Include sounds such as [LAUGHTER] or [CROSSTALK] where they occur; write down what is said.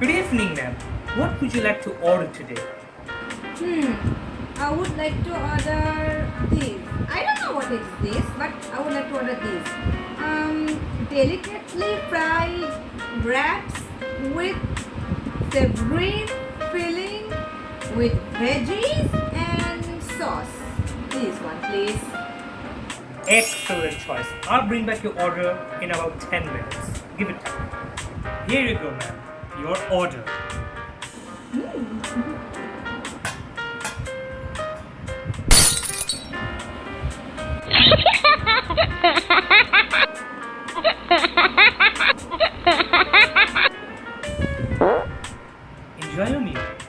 Good evening, ma'am. What would you like to order today? Hmm. I would like to order this. I don't know what is this, but I would like to order this. Um, delicately fried wraps with savory filling with veggies and sauce. This one, please. Excellent choice. I'll bring back your order in about 10 minutes. Give it time. Here you go, ma'am your order. Hmm. [LAUGHS] Enjoy your meal.